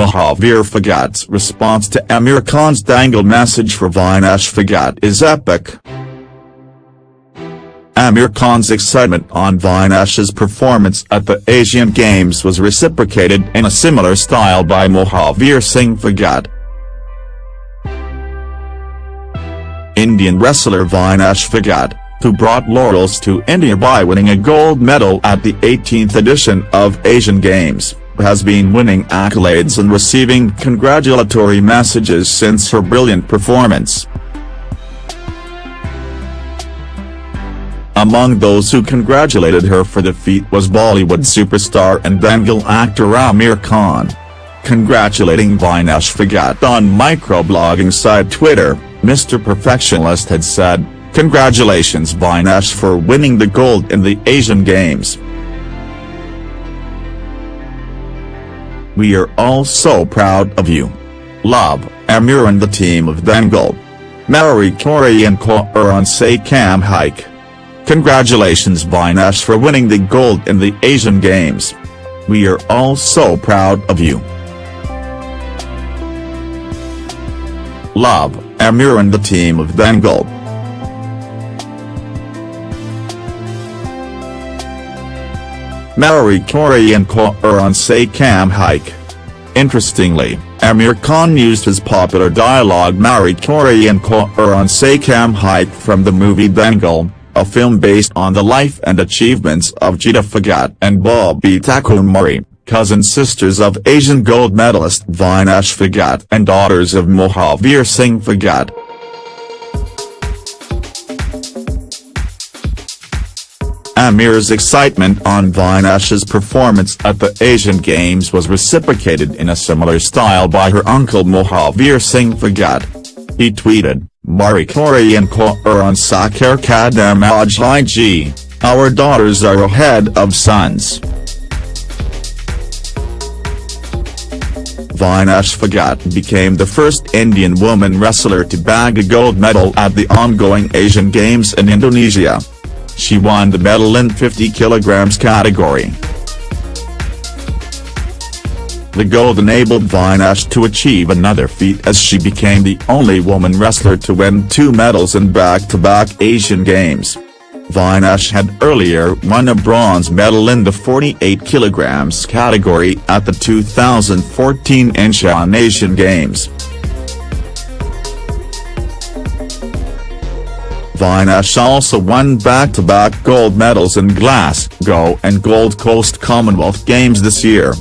Mahavir Phogat's response to Aamir Khan's Dangal message for Vinesh Phogat is epic. Aamir Khan's excitement on Vinesh's performance at the Asian Games was reciprocated in a similar style by Mahavir Singh Phogat. Indian wrestler Vinesh Phogat, who brought laurels to India by winning a gold medal at the 18th edition of Asian Games, has been winning accolades and receiving congratulatory messages since her brilliant performance. Among those who congratulated her for the feat was Bollywood superstar and Dangal actor Aamir Khan. Congratulating Vinesh Phogat on microblogging site Twitter, Mr. Perfectionist had said, Congratulations Vinesh for winning the gold in the Asian Games. We are all so proud of you. Love, Aamir and the team of Dangal. Mary Corey and Kauran say Cam Hike. Congratulations Vinesh for winning the gold in the Asian Games. We are all so proud of you. Love, Aamir and the team of Dangal. Mary Corey and Kauran say Cam Hike. Interestingly, Aamir Khan used his popular dialogue Mary Corey and Kauran say Cam Hike from the movie Dangal, a film based on the life and achievements of Geeta Phogat and Babita Takumari, cousin sisters of Asian gold medalist Vinesh Phogat and daughters of Mahavir Singh Phogat. Aamir's excitement on Vinesh's performance at the Asian Games was reciprocated in a similar style by her uncle Mahavir Singh Phogat. He tweeted, Mari Kori and Kauran Sakar Kadam G. Our daughters are ahead of sons. Vinesh Phogat became the first Indian woman wrestler to bag a gold medal at the ongoing Asian Games in Indonesia. She won the medal in 50 kg category. The gold enabled Vinesh to achieve another feat as she became the only woman wrestler to win two medals in back-to-back -back Asian Games. Vinesh had earlier won a bronze medal in the 48 kg category at the 2014 Incheon Asian Games. Vinesh also won back-to-back -back gold medals in Glasgow and Gold Coast Commonwealth Games this year.